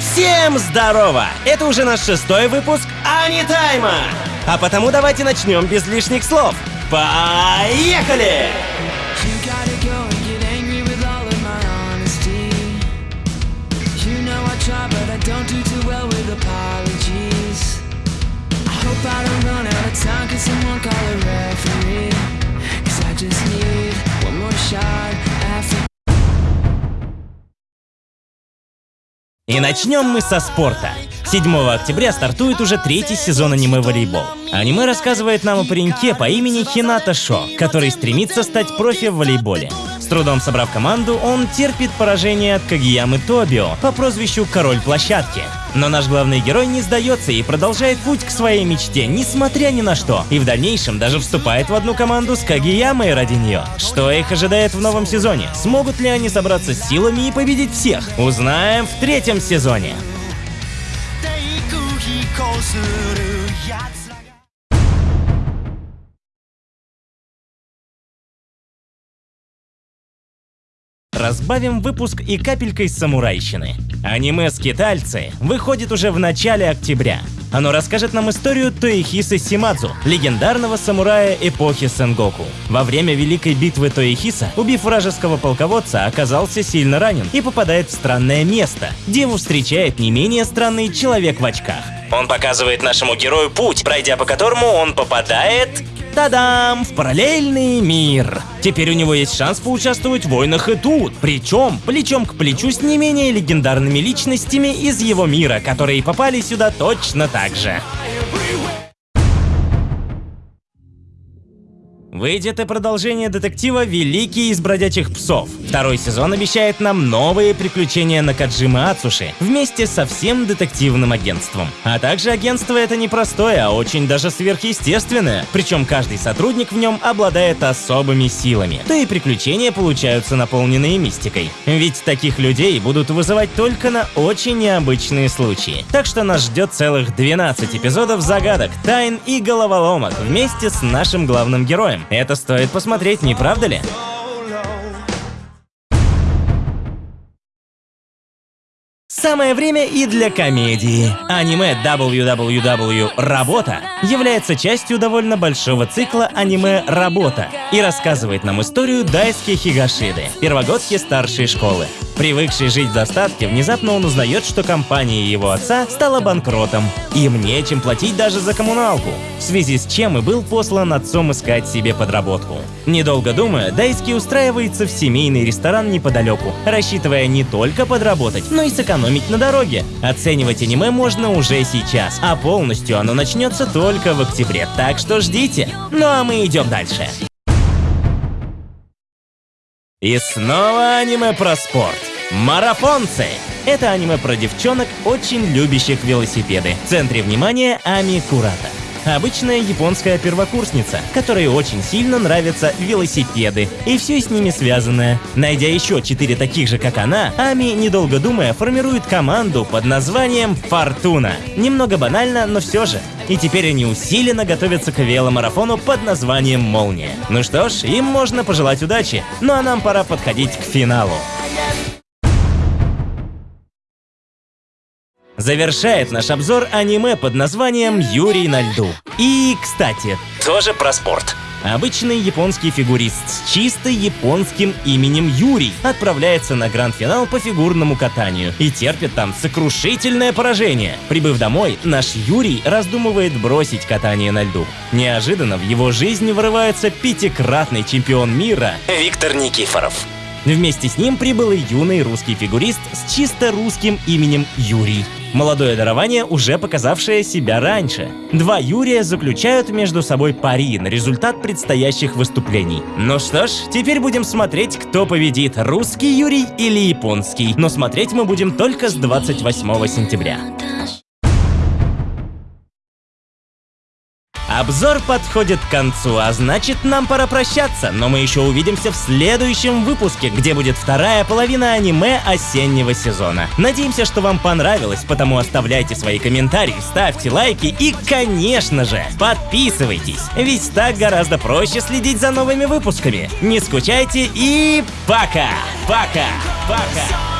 Всем здорово! Это уже наш шестой выпуск Анитайма! А потому давайте начнем без лишних слов. Поехали! I don't run out of time, cause someone call a referee. Cause I just need И начнем мы со спорта. 7 октября стартует уже третий сезон аниме «Волейбол». Аниме рассказывает нам о пареньке по имени Хината Шо, который стремится стать профи в волейболе. С трудом собрав команду, он терпит поражение от Кагиямы Тобио по прозвищу «Король площадки». Но наш главный герой не сдается и продолжает путь к своей мечте, несмотря ни на что. И в дальнейшем даже вступает в одну команду с Кагиямой ради нее. Что их ожидает в новом сезоне? Смогут ли они собраться с силами и победить всех? Узнаем в третьем сезоне. 低空飛行する奴ら Разбавим выпуск и капелькой самурайщины. Аниме «Скитальцы» выходит уже в начале октября. Оно расскажет нам историю Тоихисы Симадзу, легендарного самурая эпохи Сенгоку. Во время Великой битвы Тоихиса, убив вражеского полководца, оказался сильно ранен и попадает в странное место, где встречает не менее странный человек в очках. Он показывает нашему герою путь, пройдя по которому он попадает Та-дам! В параллельный мир! Теперь у него есть шанс поучаствовать в войнах и тут. Причем плечом к плечу с не менее легендарными личностями из его мира, которые попали сюда точно так же. Выйдет и продолжение детектива «Великий из бродячих псов». Второй сезон обещает нам новые приключения Накаджимы Ацуши вместе со всем детективным агентством. А также агентство это не простое, а очень даже сверхъестественное. Причем каждый сотрудник в нем обладает особыми силами. То и приключения получаются наполненные мистикой. Ведь таких людей будут вызывать только на очень необычные случаи. Так что нас ждет целых 12 эпизодов загадок, тайн и головоломок вместе с нашим главным героем. Это стоит посмотреть, не правда ли? Самое время и для комедии. Аниме WWW «Работа» является частью довольно большого цикла аниме «Работа» и рассказывает нам историю Дайски Хигашиды, первогодки старшей школы. Привыкший жить в достатке, внезапно он узнает, что компания его отца стала банкротом. Им нечем платить даже за коммуналку, в связи с чем и был послан отцом искать себе подработку. Недолго думая, Дайски устраивается в семейный ресторан неподалеку, рассчитывая не только подработать, но и сэкономить на дороге. Оценивать аниме можно уже сейчас, а полностью оно начнется только в октябре, так что ждите. Ну а мы идем дальше. И снова аниме про спорт. Марафонцы! Это аниме про девчонок, очень любящих велосипеды. В центре внимания Ами Курата. Обычная японская первокурсница, которой очень сильно нравятся велосипеды и все с ними связанное. Найдя еще четыре таких же, как она, Ами, недолго думая, формирует команду под названием «Фортуна». Немного банально, но все же. И теперь они усиленно готовятся к веломарафону под названием «Молния». Ну что ж, им можно пожелать удачи, ну а нам пора подходить к финалу. Завершает наш обзор аниме под названием «Юрий на льду». И, кстати, тоже про спорт. Обычный японский фигурист с чисто японским именем Юрий отправляется на гранд-финал по фигурному катанию и терпит там сокрушительное поражение. Прибыв домой, наш Юрий раздумывает бросить катание на льду. Неожиданно в его жизнь вырывается пятикратный чемпион мира Виктор Никифоров. Вместе с ним прибыл и юный русский фигурист с чисто русским именем Юрий. Молодое дарование, уже показавшее себя раньше. Два Юрия заключают между собой пари на результат предстоящих выступлений. Ну что ж, теперь будем смотреть, кто победит, русский Юрий или японский. Но смотреть мы будем только с 28 сентября. Обзор подходит к концу, а значит нам пора прощаться, но мы еще увидимся в следующем выпуске, где будет вторая половина аниме осеннего сезона. Надеемся, что вам понравилось, потому оставляйте свои комментарии, ставьте лайки и, конечно же, подписывайтесь, ведь так гораздо проще следить за новыми выпусками. Не скучайте и пока! Пока! Пока!